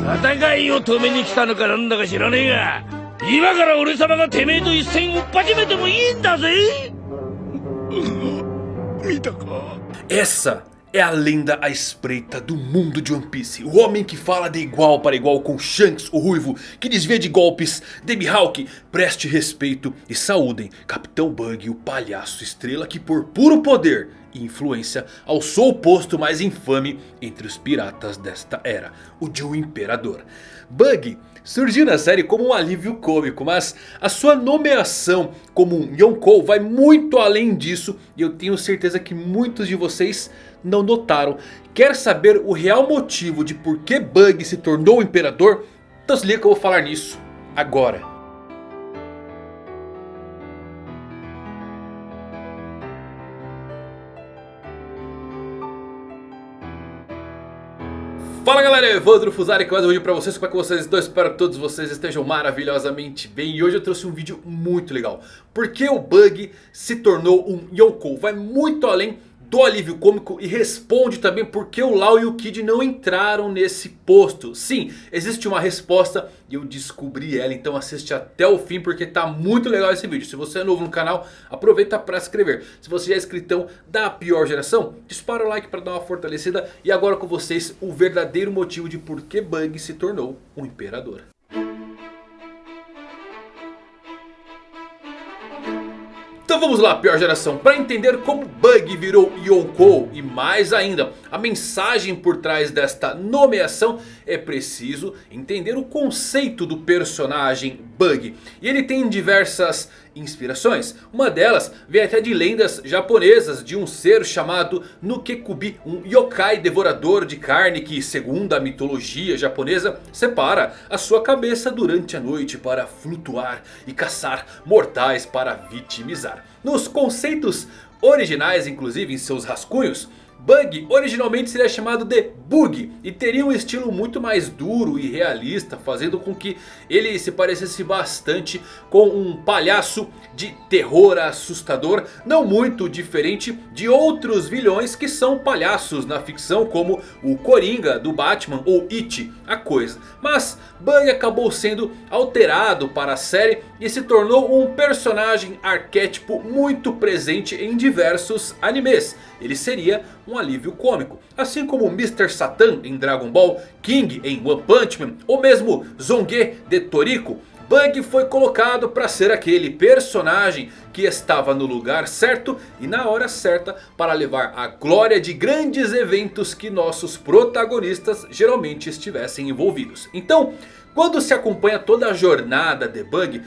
戦いを止めに来たのかなんだか知らねえが今から俺様がてめえと一戦を始めてもいいんだぜ見たか Essa é a lenda à espreita do mundo de One Piece. O homem que fala de igual para igual com Shanks, o ruivo, que desvia de golpes. Demi Hawk, preste respeito e saúdem Capitão Bug, o palhaço estrela que por puro poder e influência alçou o posto mais infame entre os piratas desta era. O de um imperador. Bug surgiu na série como um alívio cômico, mas a sua nomeação como um Yonkou vai muito além disso e eu tenho certeza que muitos de vocês não notaram. Quer saber o real motivo de por que Bug se tornou imperador? Então se liga que eu vou falar nisso agora. Fala galera, Evandro Fusari com mais um vídeo pra vocês, como é que vocês estão? Espero que todos vocês estejam maravilhosamente bem E hoje eu trouxe um vídeo muito legal Porque o Bug se tornou um Yonkou Vai muito além do alívio cômico e responde também porque o Lau e o Kid não entraram nesse posto. Sim, existe uma resposta e eu descobri ela, então assiste até o fim porque tá muito legal esse vídeo. Se você é novo no canal, aproveita para se inscrever. Se você já é inscritão da pior geração, dispara o like para dar uma fortalecida. E agora com vocês o verdadeiro motivo de por que Bug se tornou um imperador. Então vamos lá, pior geração, para entender como Bug virou Yonkou e mais ainda a mensagem por trás desta nomeação, é preciso entender o conceito do personagem Bug. E ele tem diversas inspirações. Uma delas vem até de lendas japonesas de um ser chamado Nukekubi, um yokai devorador de carne que, segundo a mitologia japonesa, separa a sua cabeça durante a noite para flutuar e caçar mortais para vitimizar. Nos conceitos originais, inclusive em seus rascunhos, Bug originalmente seria chamado de Bug e teria um estilo muito mais duro e realista, fazendo com que ele se parecesse bastante com um palhaço de terror assustador, não muito diferente de outros vilões que são palhaços na ficção, como o Coringa do Batman ou It, a coisa. Mas Bug acabou sendo alterado para a série e se tornou um personagem arquétipo muito presente em diversos animes. Ele seria um alívio cômico. Assim como Mr. Satan em Dragon Ball, King em One Punch Man ou mesmo Zongue de Toriko. Bug foi colocado para ser aquele personagem que estava no lugar certo e na hora certa para levar a glória de grandes eventos que nossos protagonistas geralmente estivessem envolvidos. Então, quando se acompanha toda a jornada de Bug,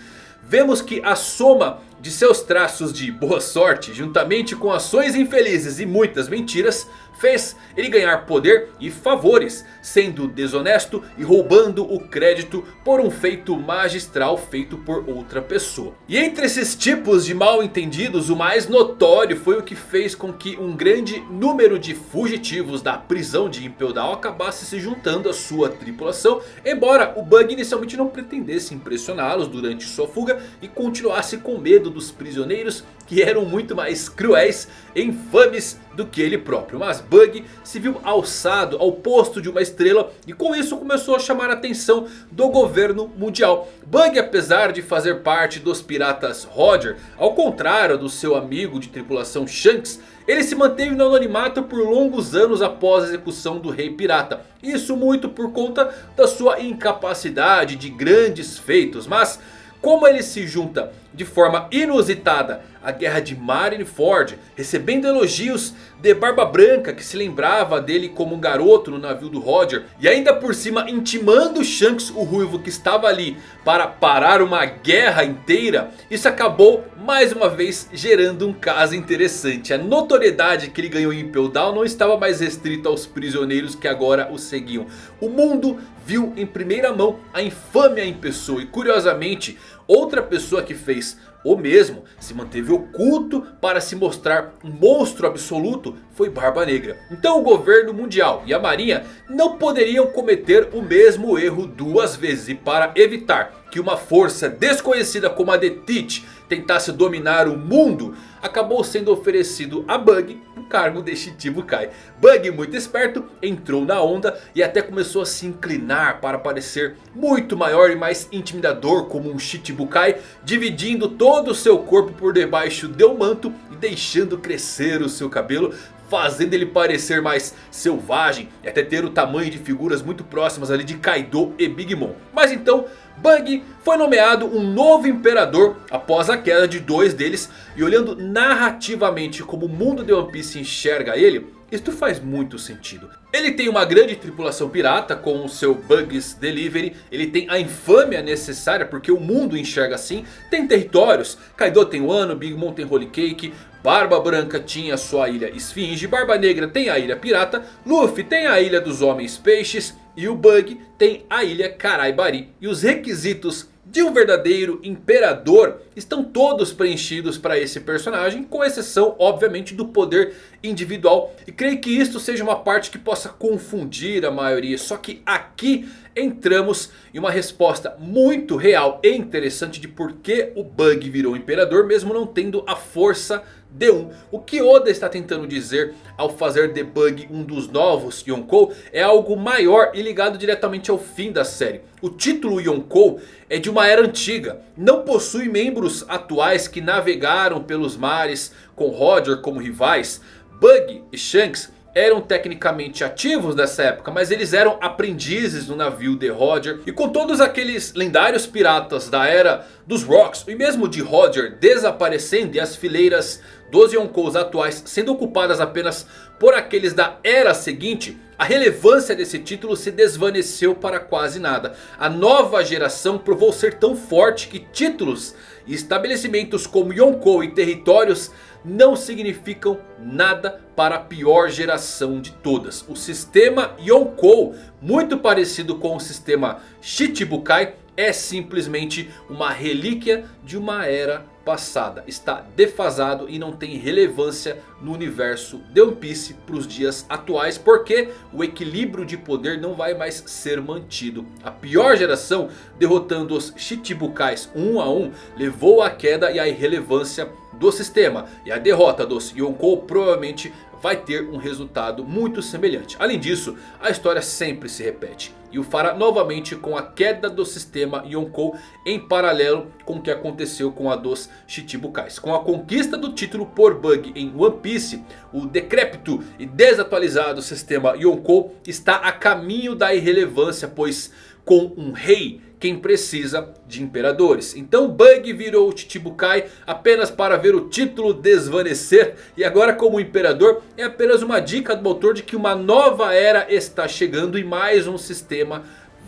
vemos que a soma de seus traços de boa sorte, juntamente com ações infelizes e muitas mentiras, fez ele ganhar poder e favores, sendo desonesto e roubando o crédito por um feito magistral feito por outra pessoa. E entre esses tipos de mal entendidos, o mais notório foi o que fez com que um grande número de fugitivos da prisão de Impel Down acabasse se juntando à sua tripulação, embora o Bug inicialmente não pretendesse impressioná-los durante sua fuga e continuasse com medo dos prisioneiros que eram muito mais cruéis e infames do que ele próprio. Mas Bug se viu alçado ao posto de uma estrela e com isso começou a chamar a atenção do governo mundial. Bug apesar de fazer parte dos piratas Roger, ao contrário do seu amigo de tripulação Shanks... Ele se manteve no anonimato por longos anos após a execução do rei pirata. Isso muito por conta da sua incapacidade de grandes feitos. Mas como ele se junta de forma inusitada à guerra de Marineford, recebendo elogios de Barba Branca que se lembrava dele como um garoto no navio do Roger. E ainda por cima intimando Shanks o Ruivo que estava ali para parar uma guerra inteira. Isso acabou mais uma vez gerando um caso interessante. A notoriedade que ele ganhou em Impel Down não estava mais restrita aos prisioneiros que agora o seguiam. O mundo viu em primeira mão a infâmia em pessoa e curiosamente outra pessoa que fez o mesmo se manteve oculto para se mostrar um monstro absoluto foi Barba Negra. Então o governo mundial e a marinha não poderiam cometer o mesmo erro duas vezes. E para evitar que uma força desconhecida como a de Teach tentasse dominar o mundo, acabou sendo oferecido a Bug cargo de Shichibukai. Bug muito esperto entrou na onda e até começou a se inclinar para parecer muito maior e mais intimidador como um Shichibukai. Dividindo todo o seu corpo por debaixo do manto e deixando crescer o seu cabelo fazendo ele parecer mais selvagem e até ter o tamanho de figuras muito próximas ali de Kaido e Big Mom. Mas então Bug foi nomeado um novo imperador após a queda de dois deles e olhando narrativamente como o mundo de One Piece enxerga ele, isto faz muito sentido. Ele tem uma grande tripulação pirata com o seu Bugs Delivery. Ele tem a infâmia necessária porque o mundo enxerga assim. Tem territórios. Kaido tem Wano, Big Mom tem Holy Cake. Barba Branca tinha sua ilha Esfinge. Barba Negra tem a ilha Pirata. Luffy tem a ilha dos Homens Peixes. E o Bug tem a ilha Karaibari. E os requisitos de um verdadeiro imperador estão todos preenchidos para esse personagem. Com exceção obviamente do poder individual. E creio que isto seja uma parte que possa confundir a maioria. Só que aqui entramos em uma resposta muito real e interessante de por que o Bug virou imperador. Mesmo não tendo a força D1. O que Oda está tentando dizer ao fazer The Bug um dos novos Yonkou é algo maior e ligado diretamente ao fim da série. O título Yonkou é de uma era antiga. Não possui membros atuais que navegaram pelos mares com Roger como rivais. Bug e Shanks eram tecnicamente ativos nessa época, mas eles eram aprendizes no navio de Roger. E com todos aqueles lendários piratas da era dos Rocks e mesmo de Roger desaparecendo e as fileiras dos Yonkous atuais sendo ocupadas apenas por aqueles da era seguinte, a relevância desse título se desvaneceu para quase nada. A nova geração provou ser tão forte que títulos e estabelecimentos como Yonkou e territórios não significam nada para a pior geração de todas. O sistema Yonkou, muito parecido com o sistema Shichibukai, é simplesmente uma relíquia de uma era passada. Está defasado e não tem relevância no universo de One Piece para os dias atuais. Porque o equilíbrio de poder não vai mais ser mantido. A pior geração derrotando os Shichibukais um a um levou à queda e à irrelevância do sistema. E a derrota dos Yonkou provavelmente vai ter um resultado muito semelhante. Além disso, a história sempre se repete. E o fará novamente com a queda do sistema Yonkou em paralelo com o que aconteceu com a dos Chichibukais. Com a conquista do título por Bug em One Piece, o decrépito e desatualizado sistema Yonkou está a caminho da irrelevância, pois com um rei quem precisa de imperadores. Então Bug virou o Chichibukai apenas para ver o título desvanecer. E agora como imperador é apenas uma dica do autor de que uma nova era está chegando e mais um sistema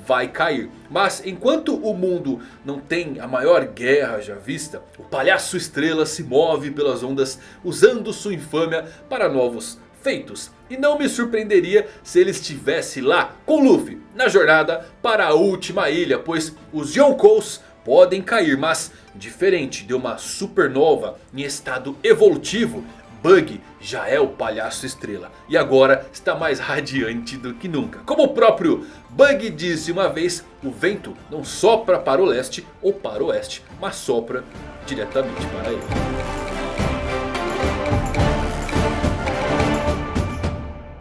vai cair. Mas enquanto o mundo não tem a maior guerra já vista, o palhaço estrela se move pelas ondas usando sua infâmia para novos feitos. E não me surpreenderia se ele estivesse lá com Luffy na jornada para a última ilha. Pois os Yonkous podem cair, mas diferente de uma supernova em estado evolutivo, Bug já é o palhaço estrela. E agora está mais radiante do que nunca. Como o próprio Bug disse uma vez, o vento não sopra para o leste ou para o oeste, mas sopra diretamente para ele.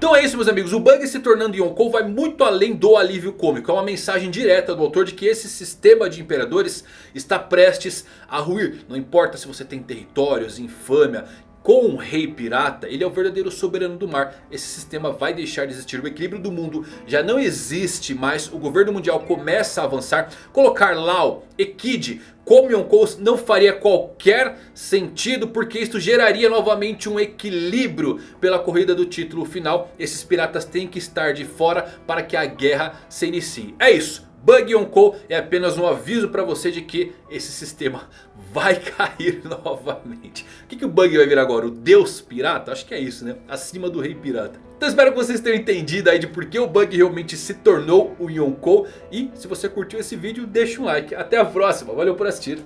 Então é isso meus amigos, o Bug se tornando Yonkou vai muito além do alívio cômico. É uma mensagem direta do autor de que esse sistema de imperadores está prestes a ruir. Não importa se você tem territórios, infâmia, com um rei pirata, ele é o verdadeiro soberano do mar. Esse sistema vai deixar de existir. O equilíbrio do mundo já não existe mais. O governo mundial começa a avançar. Colocar Lau e Kid como Yonkous não faria qualquer sentido. Porque isso geraria novamente um equilíbrio pela corrida do título final. Esses piratas têm que estar de fora para que a guerra se inicie. É isso. Bug Yonkou é apenas um aviso para você de que esse sistema vai cair novamente. O que, que o Bug vai vir agora? O Deus Pirata? Acho que é isso, né? Acima do Rei Pirata. Então espero que vocês tenham entendido aí de por que o Bug realmente se tornou o Yonkou. E se você curtiu esse vídeo, deixa um like. Até a próxima. Valeu por assistir.